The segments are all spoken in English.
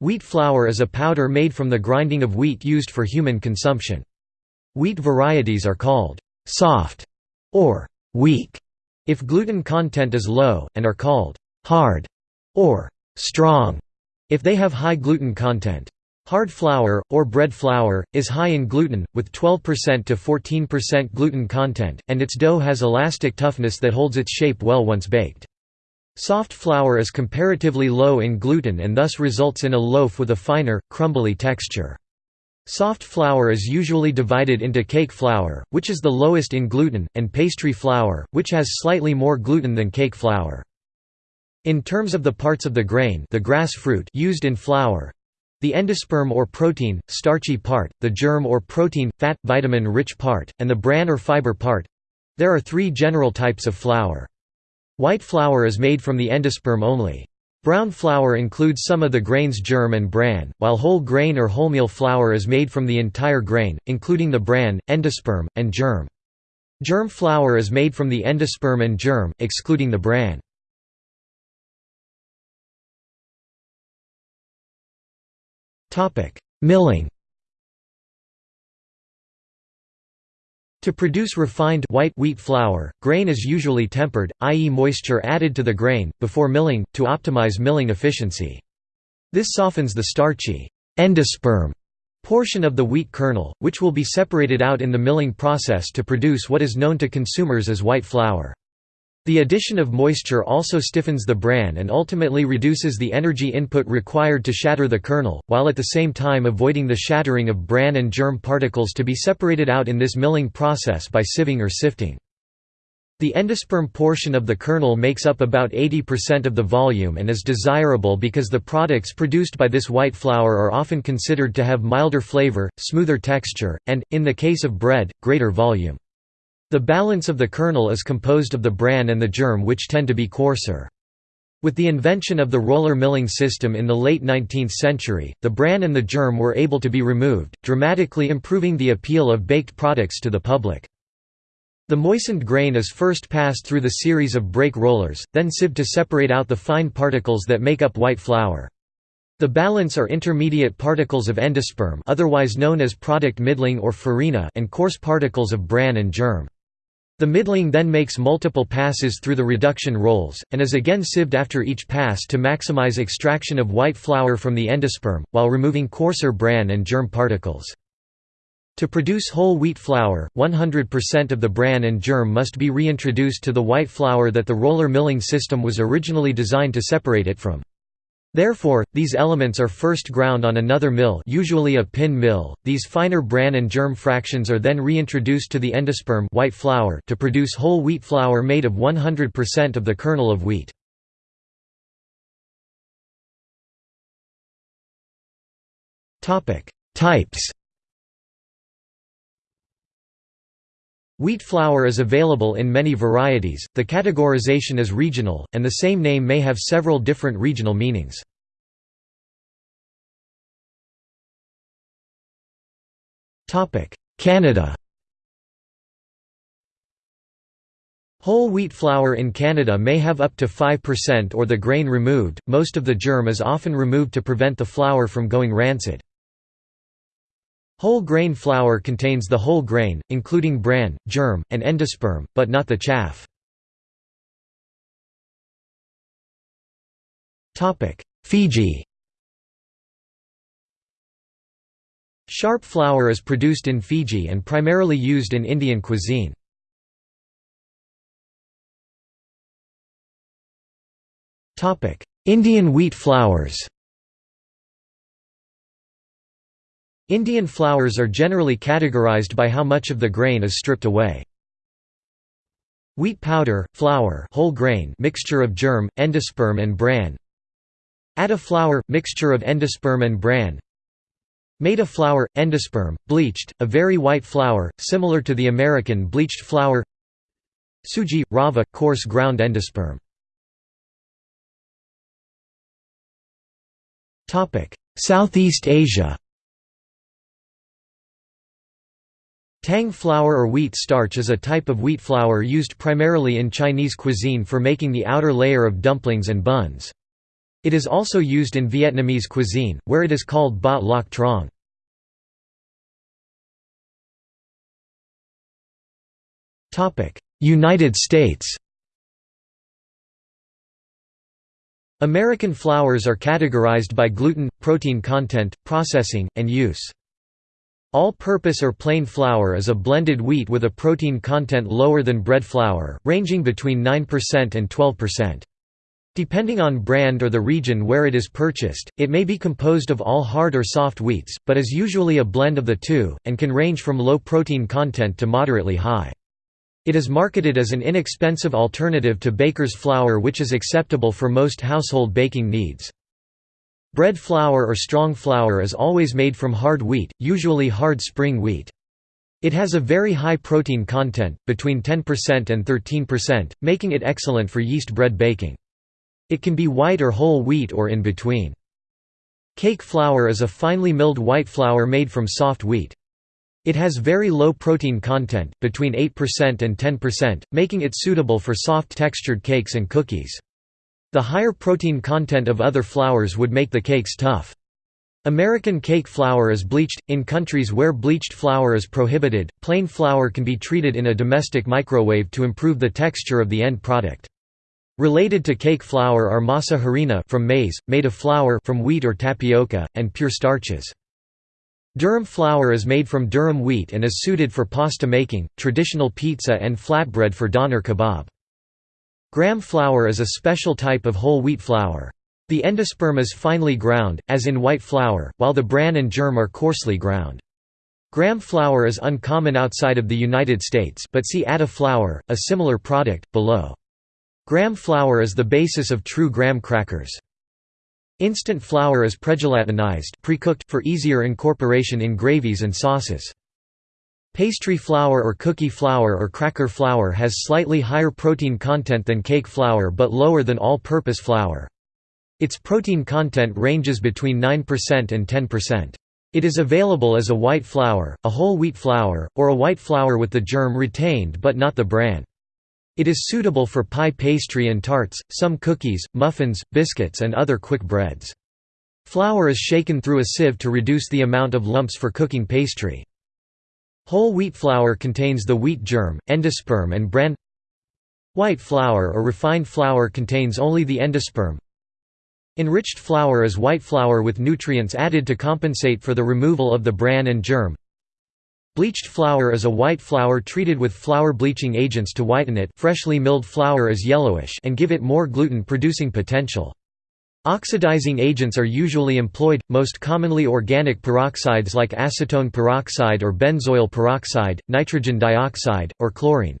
Wheat flour is a powder made from the grinding of wheat used for human consumption. Wheat varieties are called «soft» or «weak» if gluten content is low, and are called «hard» or «strong» if they have high gluten content. Hard flour, or bread flour, is high in gluten, with 12% to 14% gluten content, and its dough has elastic toughness that holds its shape well once baked. Soft flour is comparatively low in gluten and thus results in a loaf with a finer, crumbly texture. Soft flour is usually divided into cake flour, which is the lowest in gluten, and pastry flour, which has slightly more gluten than cake flour. In terms of the parts of the grain the grass fruit used in flour, the endosperm or protein, starchy part, the germ or protein, fat, vitamin-rich part, and the bran or fiber part. There are three general types of flour. White flour is made from the endosperm only. Brown flour includes some of the grain's germ and bran, while whole grain or wholemeal flour is made from the entire grain, including the bran, endosperm, and germ. Germ flour is made from the endosperm and germ, excluding the bran. Milling To produce refined white wheat flour, grain is usually tempered, i.e. moisture added to the grain, before milling, to optimize milling efficiency. This softens the starchy endosperm portion of the wheat kernel, which will be separated out in the milling process to produce what is known to consumers as white flour. The addition of moisture also stiffens the bran and ultimately reduces the energy input required to shatter the kernel, while at the same time avoiding the shattering of bran and germ particles to be separated out in this milling process by sieving or sifting. The endosperm portion of the kernel makes up about 80% of the volume and is desirable because the products produced by this white flour are often considered to have milder flavor, smoother texture, and, in the case of bread, greater volume. The balance of the kernel is composed of the bran and the germ which tend to be coarser. With the invention of the roller milling system in the late 19th century, the bran and the germ were able to be removed, dramatically improving the appeal of baked products to the public. The moistened grain is first passed through the series of break rollers, then sieved to separate out the fine particles that make up white flour. The balance are intermediate particles of endosperm otherwise known as product middling or farina and coarse particles of bran and germ. The middling then makes multiple passes through the reduction rolls, and is again sieved after each pass to maximize extraction of white flour from the endosperm, while removing coarser bran and germ particles. To produce whole wheat flour, 100% of the bran and germ must be reintroduced to the white flour that the roller milling system was originally designed to separate it from. Therefore, these elements are first ground on another mill usually a pin mill. These finer bran and germ fractions are then reintroduced to the endosperm white flour to produce whole wheat flour made of 100% of the kernel of wheat. Types Wheat flour is available in many varieties, the categorization is regional, and the same name may have several different regional meanings. Canada Whole wheat flour in Canada may have up to 5% or the grain removed, most of the germ is often removed to prevent the flour from going rancid. Whole grain flour contains the whole grain, including bran, germ, and endosperm, but not the chaff. Fiji Sharp flour is produced in Fiji and primarily used in Indian cuisine. Indian wheat flours Indian flours are generally categorized by how much of the grain is stripped away. Wheat powder, flour whole grain mixture of germ, endosperm and bran. Atta flour, mixture of endosperm and bran. Maida flour, endosperm, bleached, a very white flour, similar to the American bleached flour. Suji, rava, coarse ground endosperm. Southeast Asia Tang flour or wheat starch is a type of wheat flour used primarily in Chinese cuisine for making the outer layer of dumplings and buns. It is also used in Vietnamese cuisine, where it is called bát loc trong. United States American flours are categorized by gluten, protein content, processing, and use. All-purpose or plain flour is a blended wheat with a protein content lower than bread flour, ranging between 9% and 12%. Depending on brand or the region where it is purchased, it may be composed of all hard or soft wheats, but is usually a blend of the two, and can range from low protein content to moderately high. It is marketed as an inexpensive alternative to baker's flour which is acceptable for most household baking needs. Bread flour or strong flour is always made from hard wheat, usually hard spring wheat. It has a very high protein content, between 10% and 13%, making it excellent for yeast bread baking. It can be white or whole wheat or in between. Cake flour is a finely milled white flour made from soft wheat. It has very low protein content, between 8% and 10%, making it suitable for soft textured cakes and cookies. The higher protein content of other flours would make the cakes tough. American cake flour is bleached. In countries where bleached flour is prohibited, plain flour can be treated in a domestic microwave to improve the texture of the end product. Related to cake flour are masa harina from maize, maida flour from wheat or tapioca, and pure starches. Durum flour is made from durum wheat and is suited for pasta making, traditional pizza and flatbread for doner kebab. Graham flour is a special type of whole wheat flour. The endosperm is finely ground, as in white flour, while the bran and germ are coarsely ground. Graham flour is uncommon outside of the United States but see atta flour, a similar product, below. Graham flour is the basis of true graham crackers. Instant flour is pregelatinized pre-cooked for easier incorporation in gravies and sauces. Pastry flour or cookie flour or cracker flour has slightly higher protein content than cake flour but lower than all-purpose flour. Its protein content ranges between 9% and 10%. It is available as a white flour, a whole wheat flour, or a white flour with the germ retained but not the bran. It is suitable for pie pastry and tarts, some cookies, muffins, biscuits and other quick breads. Flour is shaken through a sieve to reduce the amount of lumps for cooking pastry. Whole wheat flour contains the wheat germ, endosperm and bran White flour or refined flour contains only the endosperm. Enriched flour is white flour with nutrients added to compensate for the removal of the bran and germ. Bleached flour is a white flour treated with flour bleaching agents to whiten it freshly milled flour is yellowish and give it more gluten-producing potential. Oxidizing agents are usually employed, most commonly organic peroxides like acetone peroxide or benzoyl peroxide, nitrogen dioxide, or chlorine.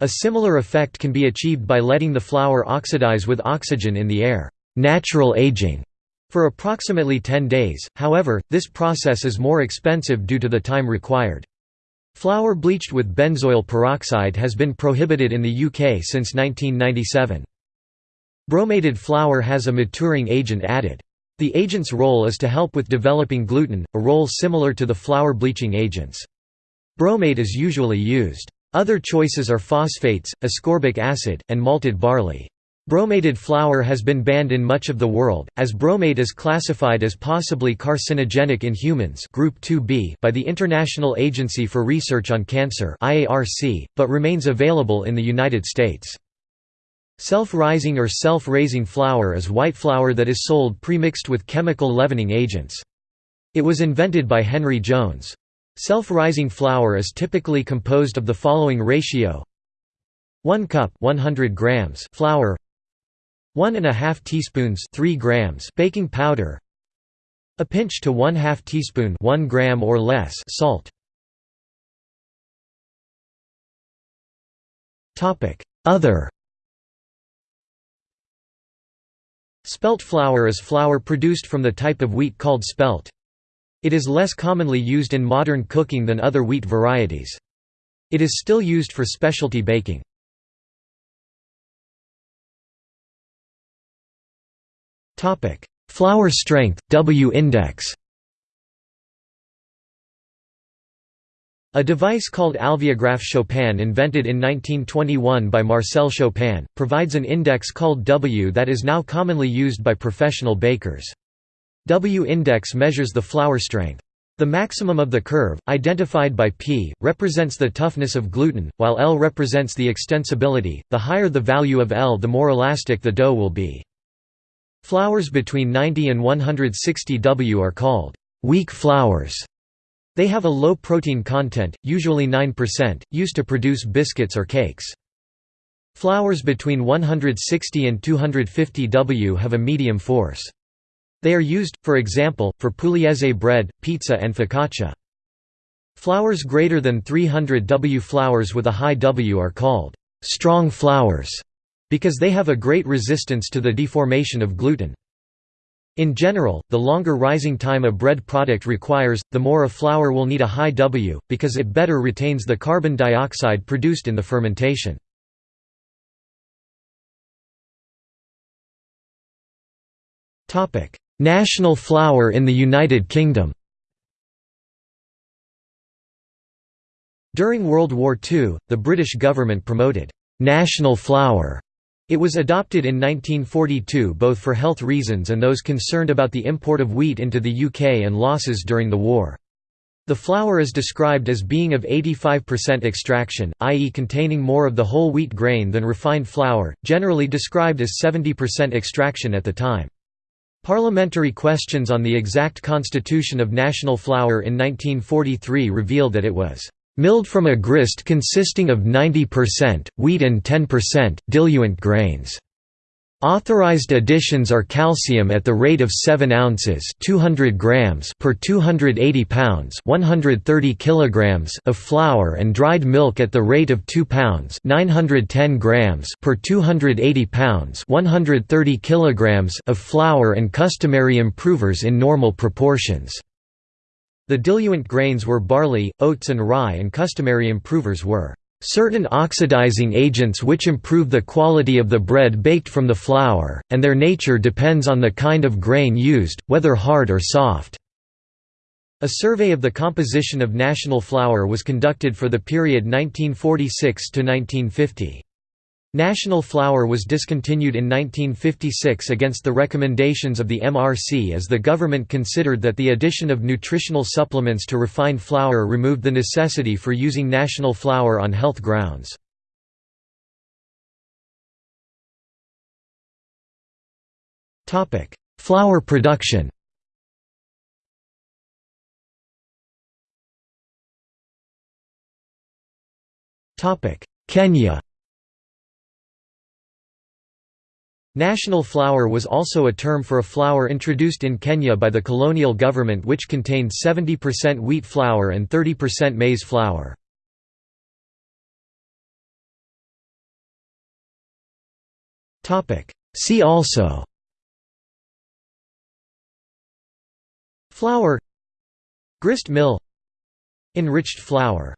A similar effect can be achieved by letting the flour oxidize with oxygen in the air natural aging", for approximately 10 days, however, this process is more expensive due to the time required. Flour bleached with benzoyl peroxide has been prohibited in the UK since 1997. Bromated flour has a maturing agent added. The agent's role is to help with developing gluten, a role similar to the flour bleaching agents. Bromate is usually used. Other choices are phosphates, ascorbic acid, and malted barley. Bromated flour has been banned in much of the world, as bromate is classified as possibly carcinogenic in humans group 2B by the International Agency for Research on Cancer but remains available in the United States. Self-rising or self-raising flour is white flour that is sold pre-mixed with chemical leavening agents. It was invented by Henry Jones. Self-rising flour is typically composed of the following ratio. 1 cup 100 grams flour. 1 and a half teaspoons 3 grams baking powder. A pinch to 1 2 teaspoon 1 gram or less salt. Topic other Spelt flour is flour produced from the type of wheat called spelt. It is less commonly used in modern cooking than other wheat varieties. It is still used for specialty baking. Flour strength, W index. A device called Alveograph Chopin invented in 1921 by Marcel Chopin, provides an index called W that is now commonly used by professional bakers. W-index measures the flour strength. The maximum of the curve, identified by P, represents the toughness of gluten, while L represents the extensibility. The higher the value of L the more elastic the dough will be. Flours between 90 and 160 W are called weak flours they have a low protein content, usually 9%, used to produce biscuits or cakes. Flours between 160 and 250 W have a medium force. They are used, for example, for pugliese bread, pizza and focaccia. Flours greater than 300 W flours with a high W are called strong flours because they have a great resistance to the deformation of gluten. In general, the longer rising time a bread product requires, the more a flour will need a high W, because it better retains the carbon dioxide produced in the fermentation. National flour in the United Kingdom During World War II, the British government promoted «national flour» It was adopted in 1942 both for health reasons and those concerned about the import of wheat into the UK and losses during the war. The flour is described as being of 85% extraction, i.e. containing more of the whole wheat grain than refined flour, generally described as 70% extraction at the time. Parliamentary questions on the exact constitution of national flour in 1943 revealed that it was Milled from a grist consisting of 90%, wheat and 10%, diluent grains. Authorized additions are calcium at the rate of 7 ounces 200 grams per 280 pounds 130 kilograms of flour and dried milk at the rate of 2 pounds 910 grams per 280 pounds 130 kilograms of flour and customary improvers in normal proportions. The diluent grains were barley, oats and rye and customary improvers were certain oxidizing agents which improve the quality of the bread baked from the flour, and their nature depends on the kind of grain used, whether hard or soft." A survey of the composition of national flour was conducted for the period 1946 to 1950. National flour was discontinued in 1956 against the recommendations of the MRC as the government considered that the addition of nutritional supplements to refined flour removed the necessity for using national flour on health grounds. Flour production Kenya National flour was also a term for a flour introduced in Kenya by the colonial government which contained 70% wheat flour and 30% maize flour. See also Flour Grist mill Enriched flour